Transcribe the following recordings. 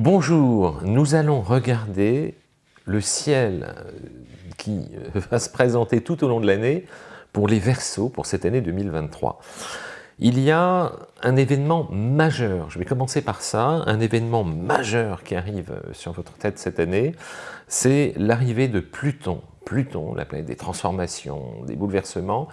Bonjour, nous allons regarder le ciel qui euh, va se présenter tout au long de l'année pour les Verseaux pour cette année 2023. Il y a un événement majeur, je vais commencer par ça, un événement majeur qui arrive sur votre tête cette année, c'est l'arrivée de Pluton. Pluton, la planète des transformations, des bouleversements,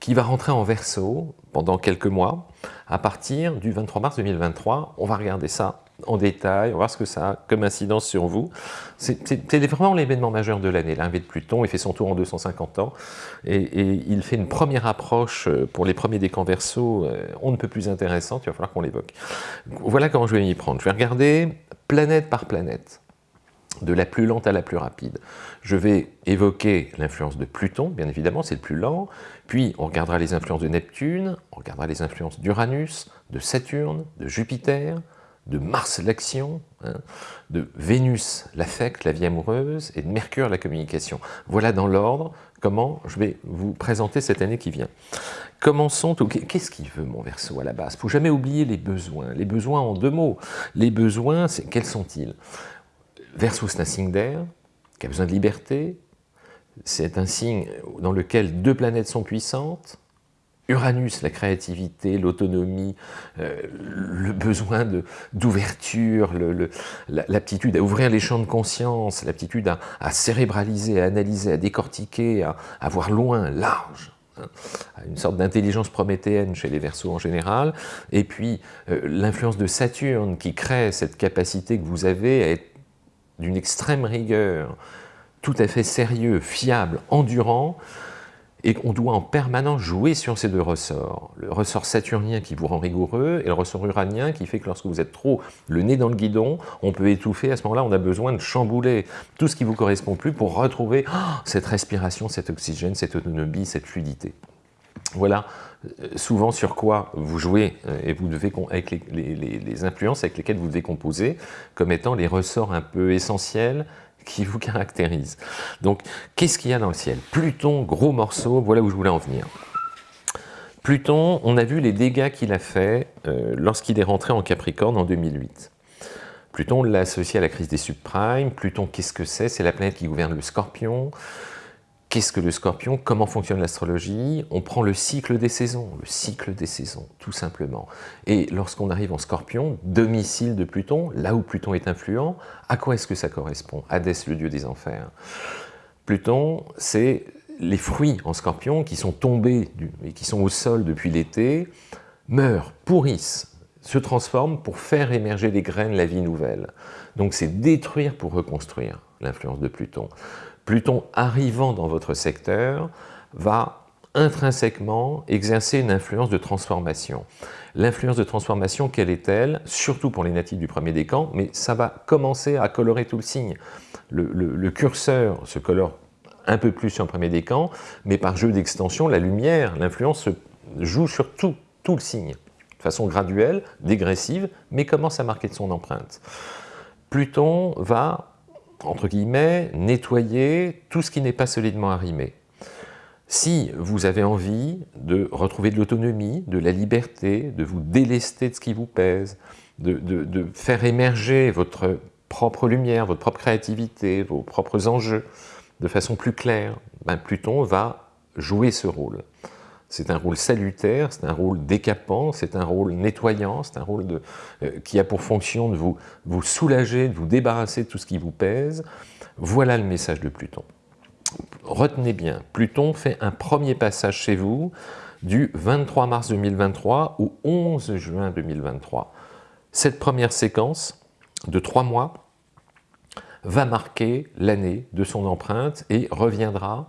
qui va rentrer en Verseau pendant quelques mois, à partir du 23 mars 2023. On va regarder ça en détail, on va voir ce que ça a comme incidence sur vous. C'est vraiment l'événement majeur de l'année, l'arrivée de Pluton, il fait son tour en 250 ans, et, il fait une première approche euh, pour les premiers décans verso, euh, on ne peut plus intéressante, il va falloir qu'on l'évoque. Voilà comment je vais m'y prendre. Je vais regarder planète par planète, de la plus lente à la plus rapide. Je vais évoquer l'influence de Pluton, bien évidemment, c'est le plus lent, puis on regardera les influences de Neptune, on regardera les influences d'Uranus, de Saturne, de Jupiter, de Mars l'action, hein, de Vénus l'affect, la vie amoureuse, et de Mercure la communication. Voilà dans l'ordre comment je vais vous présenter cette année qui vient. Commençons. Qu'est-ce qu'il veut mon Verseau à la base? Il ne faut jamais oublier les besoins. Les besoins en deux mots. Les besoins, quels sont-ils? Verseau, c'est un signe d'air qui a besoin de liberté. C'est un signe dans lequel deux planètes sont puissantes, Uranus, la créativité, l'autonomie, euh, le besoin d'ouverture, l'aptitude à ouvrir les champs de conscience, l'aptitude à, cérébraliser, à analyser, à décortiquer, à, voir loin, large, hein, une sorte d'intelligence prométhéenne chez les Verseaux en général, et puis euh, l'influence de Saturne qui crée cette capacité que vous avez à être d'une extrême rigueur, tout à fait sérieux, fiable, endurant, et qu'on doit en permanence jouer sur ces deux ressorts. Le ressort saturnien qui vous rend rigoureux et le ressort uranien qui fait que lorsque vous êtes trop le nez dans le guidon, on peut étouffer. À ce moment-là, on a besoin de chambouler tout ce qui vous correspond plus pour retrouver oh, cette respiration, cet oxygène, cette autonomie, cette fluidité. Voilà euh, souvent sur quoi vous jouez euh, et vous devez avec les, les influences avec lesquelles vous devez composer comme étant les ressorts un peu essentiels qui vous caractérise. Donc, qu'est-ce qu'il y a dans le ciel? Pluton, gros morceau, voilà où je voulais en venir. Pluton, on a vu les dégâts qu'il a fait euh, lorsqu'il est rentré en Capricorne en 2008. Pluton, l'a associé à la crise des subprimes. Pluton, qu'est-ce que c'est? C'est la planète qui gouverne le scorpion. Qu'est-ce que le scorpion? Comment fonctionne l'astrologie? On prend le cycle des saisons, le cycle des saisons, tout simplement. Et lorsqu'on arrive en scorpion, domicile de Pluton, là où Pluton est influent, à quoi est-ce que ça correspond? Hadès, le dieu des enfers. Pluton, c'est les fruits en scorpion qui sont tombés et qui sont au sol depuis l'été, meurent, pourrissent, se transforment pour faire émerger les graines, la vie nouvelle. Donc c'est détruire pour reconstruire l'influence de Pluton. Pluton arrivant dans votre secteur va intrinsèquement exercer une influence de transformation. L'influence de transformation, quelle est-elle? Surtout pour les natifs du premier décan, mais ça va commencer à colorer tout le signe. Le, curseur se colore un peu plus sur le premier décan, mais par jeu d'extension, la lumière, l'influence se joue sur tout, tout le signe, de façon graduelle, dégressive, mais commence à marquer de son empreinte. Pluton va entre guillemets, nettoyer tout ce qui n'est pas solidement arrimé. Si vous avez envie de retrouver de l'autonomie, de la liberté, de vous délester de ce qui vous pèse, de, faire émerger votre propre lumière, votre propre créativité, vos propres enjeux de façon plus claire, ben Pluton va jouer ce rôle. C'est un rôle salutaire, c'est un rôle décapant, c'est un rôle nettoyant, c'est un rôle euh, qui a pour fonction de vous, vous soulager, de vous débarrasser de tout ce qui vous pèse. Voilà le message de Pluton. Retenez bien, Pluton fait un premier passage chez vous du 23 mars 2023 au 11 juin 2023. Cette première séquence de trois mois va marquer l'année de son empreinte et reviendra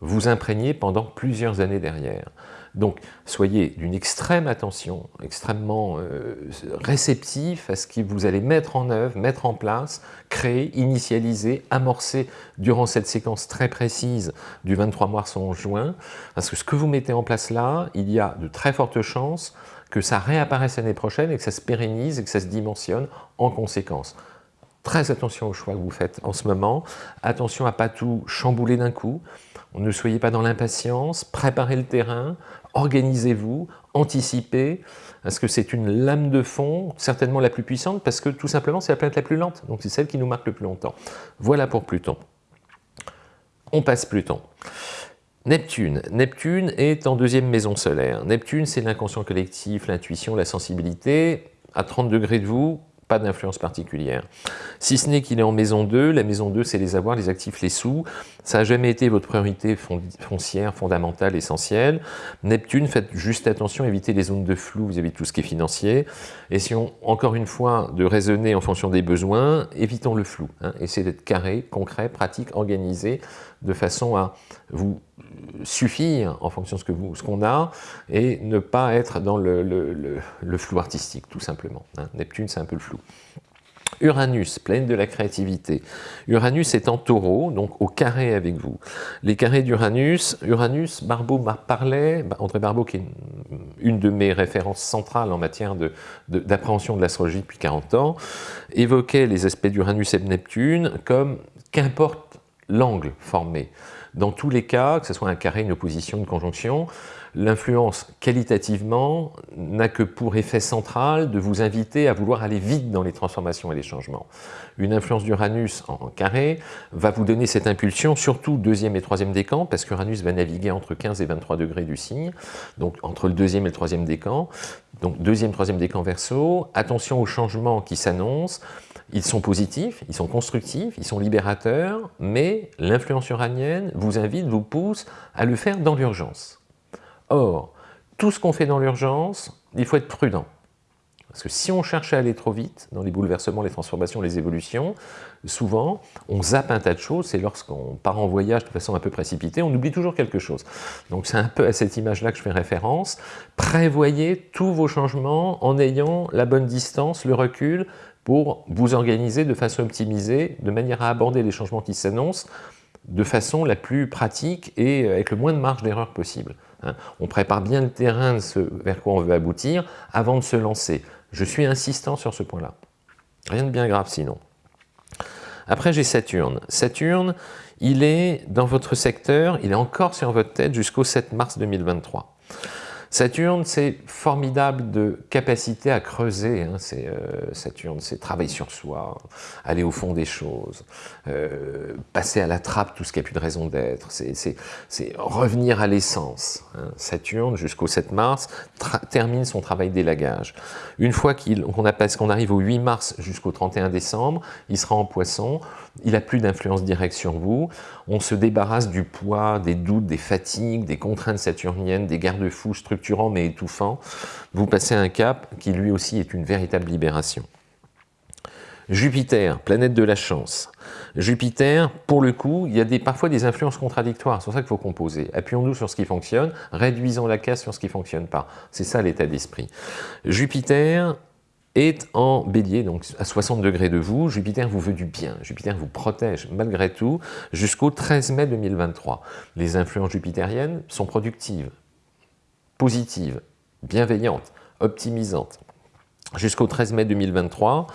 vous imprégner pendant plusieurs années derrière. Donc, soyez d'une extrême attention, extrêmement euh, réceptif à ce que vous allez mettre en œuvre, mettre en place, créer, initialiser, amorcer durant cette séquence très précise du 23 mars au juin, parce que ce que vous mettez en place là, il y a de très fortes chances que ça réapparaisse l'année prochaine et que ça se pérennise et que ça se dimensionne en conséquence. Très attention aux choix que vous faites en ce moment, attention à pas tout chambouler d'un coup, ne soyez pas dans l'impatience, préparez le terrain, organisez-vous, anticipez, parce que c'est une lame de fond, certainement la plus puissante, parce que tout simplement c'est la planète la plus lente, donc c'est celle qui nous marque le plus longtemps. Voilà pour Pluton. On passe Pluton. Neptune. Neptune est en deuxième maison solaire. Neptune, c'est l'inconscient collectif, l'intuition, la sensibilité. À 30 degrés de vous, pas d'influence particulière. Si ce n'est qu'il est en maison 2, la maison 2 c'est les avoirs, les actifs, les sous, ça n'a jamais été votre priorité foncière, fondamentale, essentielle. Neptune, faites juste attention, évitez les zones de flou vis-à-vis de tout ce qui est financier. Et si on, encore une fois, de raisonner en fonction des besoins, évitons le flou. Hein. Essayez d'être carré, concret, pratique, organisé, de façon à vous suffire en fonction de ce qu'on a et ne pas être dans le, flou artistique, tout simplement. Hein. Neptune, c'est un peu le flou. Uranus, pleine de la créativité. Uranus est en taureau, donc au carré avec vous. Les carrés d'Uranus, Uranus, Barbeau parlait, André Barbeau qui est une de mes références centrales en matière d'appréhension de, de l'astrologie depuis 40 ans, évoquait les aspects d'Uranus et de Neptune comme qu'importe l'angle formé. Dans tous les cas, que ce soit un carré, une opposition, une conjonction, l'influence qualitativement n'a que pour effet central de vous inviter à vouloir aller vite dans les transformations et les changements. Une influence d'Uranus en carré va vous donner cette impulsion, surtout deuxième et troisième décan, parce qu'Uranus va naviguer entre 15 et 23 degrés du signe, donc entre le deuxième et le troisième décan, donc deuxième, troisième décan verso, attention aux changements qui s'annoncent, ils sont positifs, ils sont constructifs, ils sont libérateurs, mais l'influence uranienne vous invite, vous pousse à le faire dans l'urgence. Or, tout ce qu'on fait dans l'urgence, il faut être prudent. Parce que si on cherche à aller trop vite dans les bouleversements, les transformations, les évolutions, souvent, on zappe un tas de choses, c'est lorsqu'on part en voyage de façon un peu précipitée, on oublie toujours quelque chose. Donc c'est un peu à cette image-là que je fais référence. Prévoyez tous vos changements en ayant la bonne distance, le recul, pour vous organiser de façon optimisée, de manière à aborder les changements qui s'annoncent de façon la plus pratique et avec le moins de marge d'erreur possible. Hein. On prépare bien le terrain de ce vers quoi on veut aboutir avant de se lancer. Je suis insistant sur ce point-là. Rien de bien grave sinon. Après, j'ai Saturne. Saturne, il est dans votre secteur, il est encore sur votre tête jusqu'au 7 mars 2023. Saturne, c'est formidable de capacité à creuser. Hein, euh, Saturne, c'est travailler sur soi, aller au fond des choses, euh, passer à la trappe tout ce qui n'a plus de raison d'être. C'est revenir à l'essence. Hein. Saturne, jusqu'au 7 mars, termine son travail d'élagage. Une fois qu'on arrive au 8 mars jusqu'au 31 décembre, il sera en poisson, il n'a plus d'influence directe sur vous, on se débarrasse du poids, des doutes, des fatigues, des contraintes saturniennes, des garde-fous structurants mais étouffants, vous passez un cap qui lui aussi est une véritable libération. Jupiter, planète de la chance. Jupiter, pour le coup, il y a parfois des influences contradictoires, c'est pour ça qu'il faut composer. Appuyons-nous sur ce qui fonctionne, réduisons la casse sur ce qui ne fonctionne pas. C'est ça l'état d'esprit. Jupiter, est en bélier, donc à 60 degrés de vous, Jupiter vous veut du bien, Jupiter vous protège malgré tout jusqu'au 13 mai 2023. Les influences jupitériennes sont productives, positives, bienveillantes, optimisantes. Jusqu'au 13 mai 2023,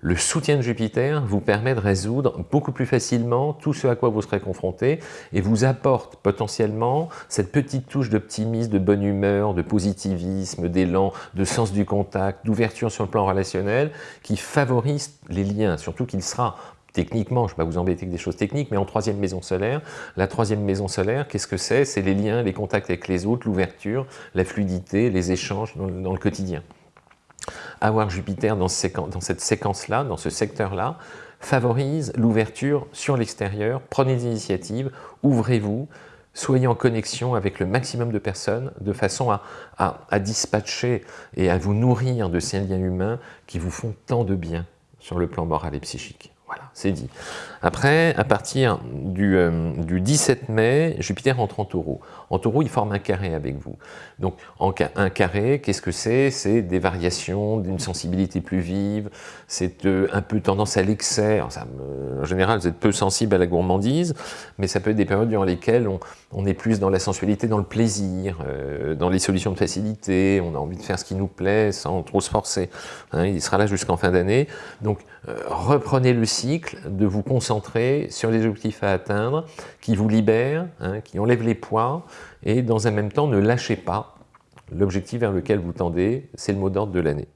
le soutien de Jupiter vous permet de résoudre beaucoup plus facilement tout ce à quoi vous serez confronté et vous apporte potentiellement cette petite touche d'optimisme, de bonne humeur, de positivisme, d'élan, de sens du contact, d'ouverture sur le plan relationnel qui favorise les liens, surtout qu'il sera techniquement, je ne vais pas vous embêter avec des choses techniques, mais en troisième maison solaire. La troisième maison solaire, qu'est-ce que c'est? C'est les liens, les contacts avec les autres, l'ouverture, la fluidité, les échanges dans le quotidien avoir Jupiter dans, cette séquence-là, dans ce secteur-là, favorise l'ouverture sur l'extérieur, prenez des initiatives, ouvrez-vous, soyez en connexion avec le maximum de personnes de façon à, à, dispatcher et à vous nourrir de ces liens humains qui vous font tant de bien sur le plan moral et psychique. C'est dit. Après, à partir du, 17 euh, mai, Jupiter entre en taureau. En taureau, il forme un carré avec vous. Donc, en, un carré, qu'est-ce que c'est? C'est des variations, d'une sensibilité plus vive, c'est euh, un peu tendance à l'excès. En général, vous êtes peu sensible à la gourmandise, mais ça peut être des périodes durant lesquelles on, on est plus dans la sensualité, dans le plaisir, euh, dans les solutions de facilité, on a envie de faire ce qui nous plaît sans trop se forcer. Hein, il sera là jusqu'en fin d'année. Donc euh, reprenez le cycle de vous concentrer sur les objectifs à atteindre qui vous libèrent, hein, qui enlèvent les poids et dans un même temps ne lâchez pas l'objectif vers lequel vous tendez, c'est le mot d'ordre de l'année.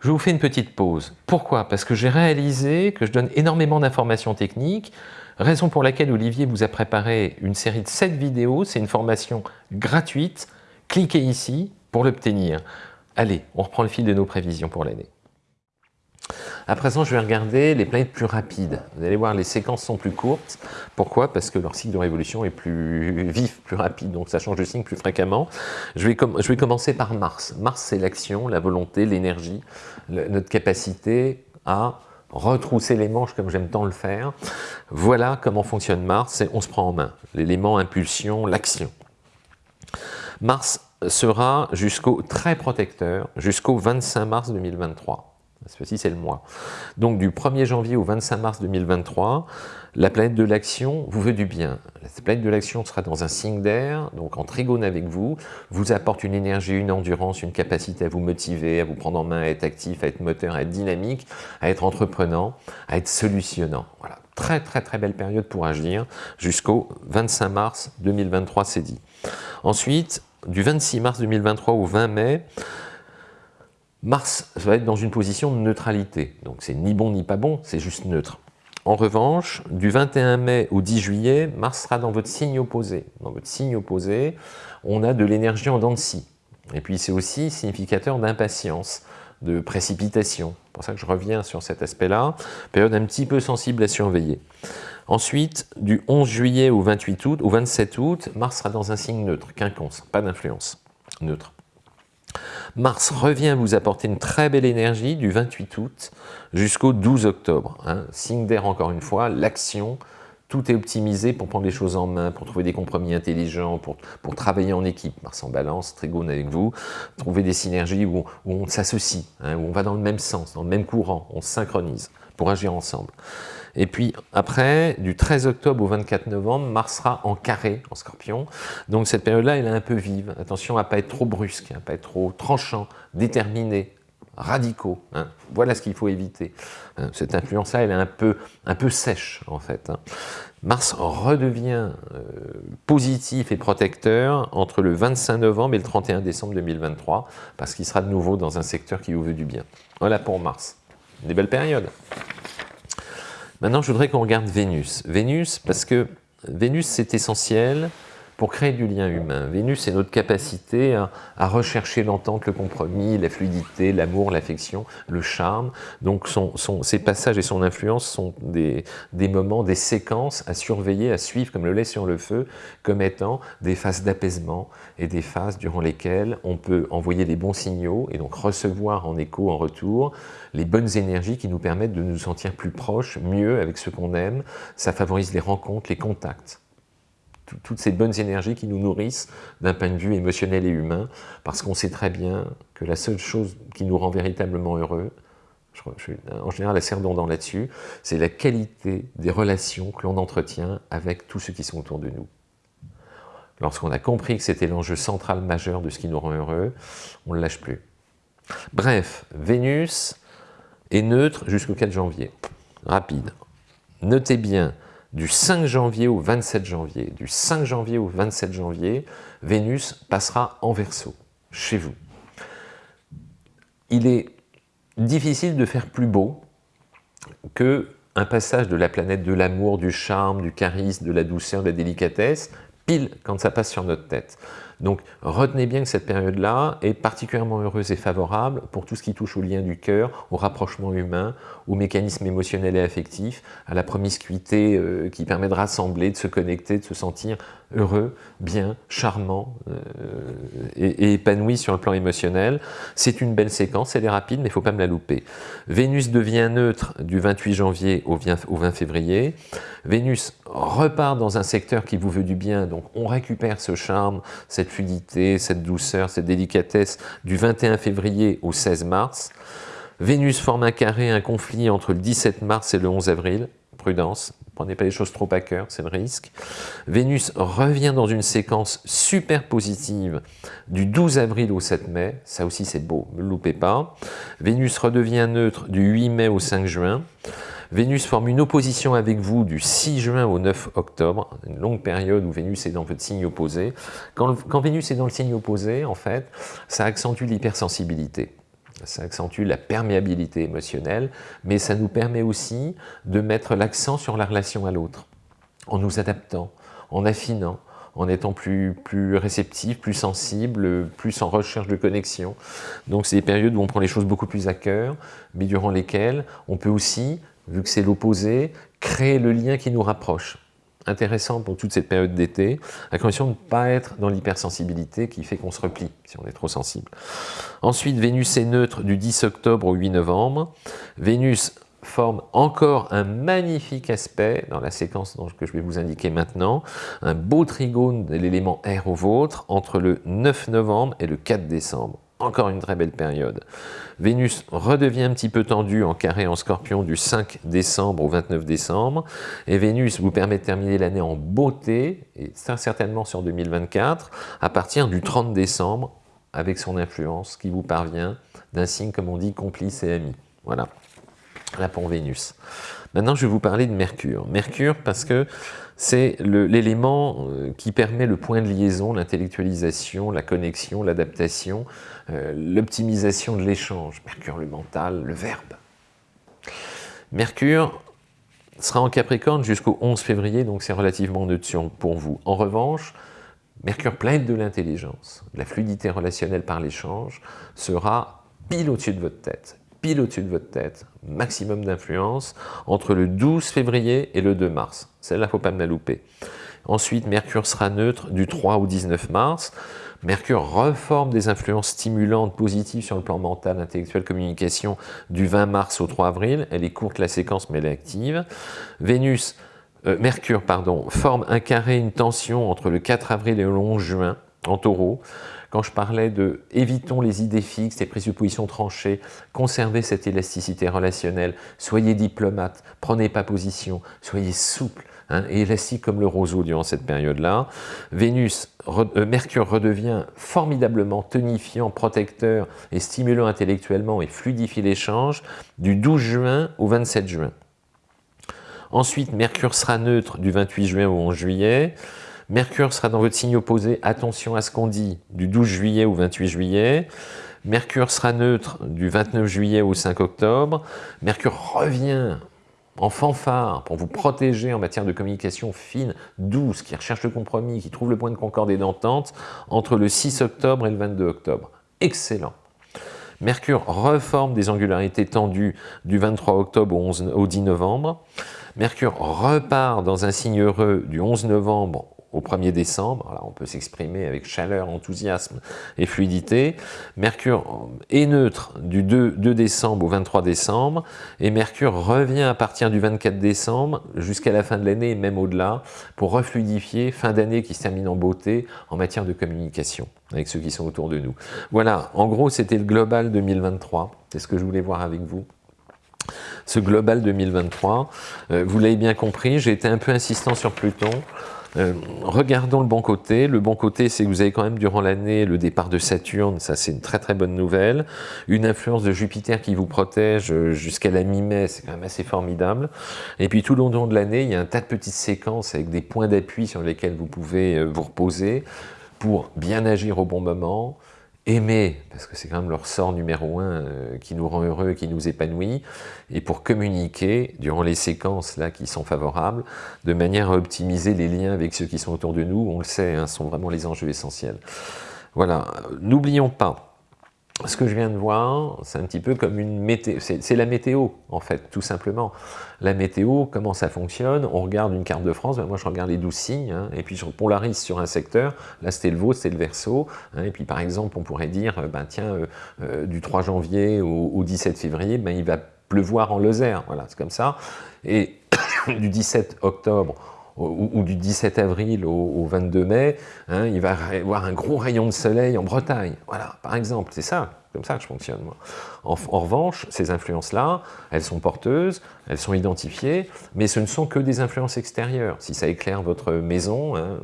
Je vous fais une petite pause. Pourquoi? Parce que j'ai réalisé que je donne énormément d'informations techniques, Raison pour laquelle Olivier vous a préparé une série de 7 vidéos, c'est une formation gratuite. Cliquez ici pour l'obtenir. Allez, on reprend le fil de nos prévisions pour l'année. À présent, je vais regarder les planètes plus rapides. Vous allez voir, les séquences sont plus courtes. Pourquoi? Parce que leur cycle de révolution est plus vif, plus rapide, donc ça change de signe plus fréquemment. Je vais, commencer par Mars. Mars, c'est l'action, la volonté, l'énergie, notre capacité à retrousser les manches comme j'aime tant le faire. Voilà comment fonctionne Mars, on se prend en main. L'élément impulsion, l'action. Mars sera jusqu'au très protecteur, jusqu'au 25 mars 2023. Ceci, c'est le mois. Donc, du 1er janvier au 25 mars 2023, la planète de l'action vous veut du bien. La planète de l'action sera dans un signe d'air, donc en trigone avec vous, vous apporte une énergie, une endurance, une capacité à vous motiver, à vous prendre en main, à être actif, à être moteur, à être dynamique, à être entreprenant, à être solutionnant. Voilà, très très très belle période pour agir jusqu'au 25 mars 2023, c'est dit. Ensuite, du 26 mars 2023 au 20 mai, Mars va être dans une position de neutralité, donc c'est ni bon ni pas bon, c'est juste neutre. En revanche, du 21 mai au 10 juillet, Mars sera dans votre signe opposé. Dans votre signe opposé, on a de l'énergie en dents de scie. Et puis c'est aussi significateur d'impatience, de précipitation. C'est pour ça que je reviens sur cet aspect-là. Période un petit peu sensible à surveiller. Ensuite, du 11 juillet au 28 août, au 27 août, Mars sera dans un signe neutre, quinconce, pas d'influence, neutre. Mars revient vous apporter une très belle énergie du 28 août jusqu'au 12 octobre. Hein. Signe d'air encore une fois, l'action, tout est optimisé pour prendre les choses en main, pour trouver des compromis intelligents, pour, travailler en équipe. Mars en balance, Trigone avec vous, trouver des synergies où, on s'associe, hein, où on va dans le même sens, dans le même courant, on se synchronise pour agir ensemble. Et puis après, du 13 octobre au 24 novembre, Mars sera en carré, en scorpion. Donc cette période-là, elle est un peu vive. Attention à ne pas être trop brusque, à ne pas être trop tranchant, déterminé, radicaux. Hein. Voilà ce qu'il faut éviter. Hein, cette influence-là, elle est un peu, un peu sèche, en fait. Hein. Mars redevient euh, positif et protecteur entre le 25 novembre et le 31 décembre 2023, parce qu'il sera de nouveau dans un secteur qui vous veut du bien. Voilà pour Mars. Des belles périodes. Maintenant, je voudrais qu'on regarde Vénus. Vénus, parce que Vénus, c'est essentiel pour créer du lien humain. Vénus, c'est notre capacité à, rechercher l'entente, le compromis, la fluidité, l'amour, l'affection, le charme. Donc son, ses passages et son influence sont des, des, moments, des séquences à surveiller, à suivre comme le lait sur le feu, comme étant des phases d'apaisement et des phases durant lesquelles on peut envoyer les bons signaux et donc recevoir en écho, en retour, les bonnes énergies qui nous permettent de nous sentir plus proches, mieux avec ce qu'on aime. Ça favorise les rencontres, les contacts toutes ces bonnes énergies qui nous nourrissent d'un point de vue émotionnel et humain, parce qu'on sait très bien que la seule chose qui nous rend véritablement heureux, je suis en général assez redondant là-dessus, c'est la qualité des relations que l'on entretient avec tous ceux qui sont autour de nous. Lorsqu'on a compris que c'était l'enjeu central majeur de ce qui nous rend heureux, on ne le lâche plus. Bref, Vénus est neutre jusqu'au 4 janvier. Rapide. Notez bien du 5 janvier au 27 janvier. Du 5 janvier au 27 janvier, Vénus passera en Verseau, chez vous. Il est difficile de faire plus beau que un passage de la planète de l'amour, du charme, du charisme, de la douceur, de la délicatesse, pile quand ça passe sur notre tête. Donc retenez bien que cette période-là est particulièrement heureuse et favorable pour tout ce qui touche au lien du cœur, au rapprochement humain, au mécanisme émotionnel et affectif, à la promiscuité euh, qui permet de rassembler, de se connecter, de se sentir heureux, bien, charmant euh, et, épanoui sur le plan émotionnel. C'est une belle séquence, elle est rapide, mais il ne faut pas me la louper. Vénus devient neutre du 28 janvier au 20 février. Vénus repart dans un secteur qui vous veut du bien, donc on récupère ce charme, cette cette douceur, cette délicatesse du 21 février au 16 mars. Vénus forme un carré, un conflit entre le 17 mars et le 11 avril, prudence, prenez pas les choses trop à cœur, c'est le risque. Vénus revient dans une séquence super positive du 12 avril au 7 mai, ça aussi c'est beau, ne le loupez pas. Vénus redevient neutre du 8 mai au 5 juin. Vénus forme une opposition avec vous du 6 juin au 9 octobre, une longue période où Vénus est dans votre signe opposé. Quand, quand Vénus est dans le signe opposé, en fait, ça accentue l'hypersensibilité ça accentue la perméabilité émotionnelle, mais ça nous permet aussi de mettre l'accent sur la relation à l'autre, en nous adaptant, en affinant, en étant plus, plus réceptif, plus sensible, plus en recherche de connexion. Donc c'est des périodes où on prend les choses beaucoup plus à cœur, mais durant lesquelles on peut aussi, vu que c'est l'opposé, créer le lien qui nous rapproche intéressant pour toute cette période d'été, à condition de ne pas être dans l'hypersensibilité qui fait qu'on se replie si on est trop sensible. Ensuite, Vénus est neutre du 10 octobre au 8 novembre. Vénus forme encore un magnifique aspect dans la séquence que je vais vous indiquer maintenant, un beau trigone de l'élément R au vôtre entre le 9 novembre et le 4 décembre. Encore une très belle période. Vénus redevient un petit peu tendue en carré en scorpion du 5 décembre au 29 décembre. Et Vénus vous permet de terminer l'année en beauté, et certainement sur 2024, à partir du 30 décembre, avec son influence qui vous parvient d'un signe, comme on dit, complice et ami. Voilà, la pour Vénus. Maintenant, je vais vous parler de Mercure. Mercure parce que c'est l'élément euh, qui permet le point de liaison, l'intellectualisation, la connexion, l'adaptation, euh, l'optimisation de l'échange. Mercure, le mental, le verbe. Mercure sera en Capricorne jusqu'au 11 février, donc c'est relativement neutre pour vous. En revanche, Mercure plein de l'intelligence, la fluidité relationnelle par l'échange, sera pile au-dessus de votre tête pile au-dessus de votre tête, maximum d'influence, entre le 12 février et le 2 mars. Celle-là, il ne faut pas me la louper. Ensuite, Mercure sera neutre du 3 au 19 mars. Mercure reforme des influences stimulantes positives sur le plan mental, intellectuel, communication du 20 mars au 3 avril. Elle est courte la séquence, mais elle est active. Vénus, euh, Mercure, pardon, forme un carré, une tension entre le 4 avril et le 11 juin en taureau. Quand je parlais de évitons les idées fixes, les présuppositions tranchées, conservez cette élasticité relationnelle, soyez diplomate, prenez pas position, soyez souple hein, et élastique comme le roseau durant cette période-là. Vénus, euh, Mercure redevient formidablement tonifiant, protecteur et stimulant intellectuellement et fluidifie l'échange du 12 juin au 27 juin. Ensuite, Mercure sera neutre du 28 juin au 11 juillet. Mercure sera dans votre signe opposé, attention à ce qu'on dit, du 12 juillet au 28 juillet. Mercure sera neutre du 29 juillet au 5 octobre. Mercure revient en fanfare pour vous protéger en matière de communication fine, douce, qui recherche le compromis, qui trouve le point de concorde et d'entente entre le 6 octobre et le 22 octobre. Excellent. Mercure reforme des angularités tendues du 23 octobre au, 11, au 10 novembre. Mercure repart dans un signe heureux du 11 novembre au 1er décembre. on peut s'exprimer avec chaleur, enthousiasme et fluidité. Mercure est neutre du 2, décembre au 23 décembre et Mercure revient à partir du 24 décembre jusqu'à la fin de l'année et même au-delà pour refluidifier fin d'année qui se termine en beauté en matière de communication avec ceux qui sont autour de nous. Voilà, en gros c'était le global 2023, c'est ce que je voulais voir avec vous ce global 2023. Euh, vous l'avez bien compris, j'ai été un peu insistant sur Pluton. Euh, regardons le bon côté. Le bon côté, c'est que vous avez quand même durant l'année le départ de Saturne, ça c'est une très très bonne nouvelle. Une influence de Jupiter qui vous protège euh, jusqu'à la mi-mai, c'est quand même assez formidable. Et puis tout le long de l'année, il y a un tas de petites séquences avec des points d'appui sur lesquels vous pouvez euh, vous reposer pour bien agir au bon moment, aimer, parce que c'est quand même leur sort numéro un euh, qui nous rend heureux, qui nous épanouit, et pour communiquer durant les séquences là qui sont favorables, de manière à optimiser les liens avec ceux qui sont autour de nous, on le sait, hein, sont vraiment les enjeux essentiels. Voilà, n'oublions pas, ce que je viens de voir, c'est un petit peu comme une météo, c'est la météo en fait, tout simplement. La météo, comment ça fonctionne On regarde une carte de France, ben moi je regarde les 12 signes, hein, et puis je polarise sur un secteur, là c'était le vôtre, c'est le verso, hein, et puis par exemple on pourrait dire, euh, ben tiens, euh, euh, du 3 janvier au, au 17 février, ben, il va pleuvoir en Lozère, voilà, c'est comme ça, et du 17 octobre ou, du 17 avril au, 22 mai, hein, il va y avoir un gros rayon de soleil en Bretagne. Voilà, par exemple, c'est ça, comme ça que je fonctionne. En, revanche, ces influences-là, elles sont porteuses, elles sont identifiées, mais ce ne sont que des influences extérieures. Si ça éclaire votre maison, hein,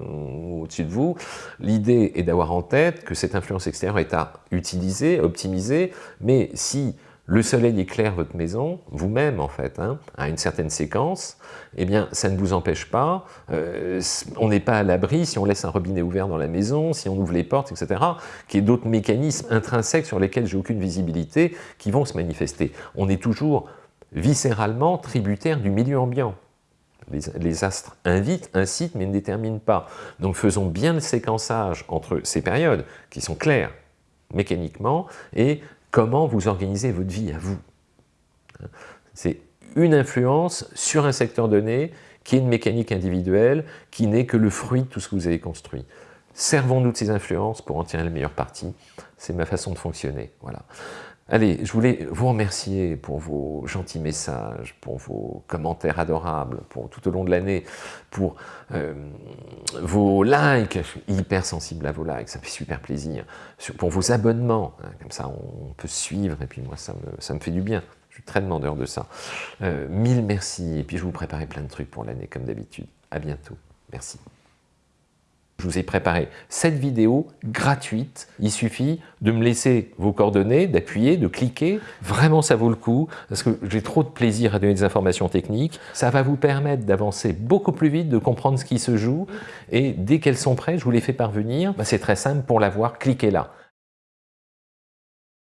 au-dessus de vous, l'idée est d'avoir en tête que cette influence extérieure est à utiliser, optimiser, mais si le soleil éclaire votre maison, vous-même en fait, hein, à une certaine séquence, eh bien ça ne vous empêche pas, euh, on n'est pas à l'abri si on laisse un robinet ouvert dans la maison, si on ouvre les portes, etc., qu'il y ait d'autres mécanismes intrinsèques sur lesquels j'ai aucune visibilité qui vont se manifester. On est toujours viscéralement tributaire du milieu ambiant. Les, astres invitent, incitent, mais ne déterminent pas. Donc faisons bien le séquençage entre ces périodes, qui sont claires mécaniquement, et comment vous organisez votre vie à vous. C'est une influence sur un secteur donné qui est une mécanique individuelle, qui n'est que le fruit de tout ce que vous avez construit. Servons-nous de ces influences pour en tirer le meilleur parti. C'est ma façon de fonctionner. Voilà. Allez, je voulais vous remercier pour vos gentils messages, pour vos commentaires adorables, pour tout au long de l'année, pour euh, vos likes, je suis hyper sensible à vos likes, ça fait super plaisir, pour vos abonnements, hein, comme ça on peut suivre, et puis moi ça me, ça me fait du bien, je suis très demandeur de ça. Euh, mille merci, et puis je vous préparer plein de trucs pour l'année comme d'habitude. À bientôt, merci. Je vous ai préparé cette vidéo gratuite. Il suffit de me laisser vos coordonnées, d'appuyer, de cliquer. Vraiment, ça vaut le coup parce que j'ai trop de plaisir à donner des informations techniques. Ça va vous permettre d'avancer beaucoup plus vite, de comprendre ce qui se joue. Et dès qu'elles sont prêtes, je vous les fais parvenir. Bah, c'est très simple, pour l'avoir, cliquez là.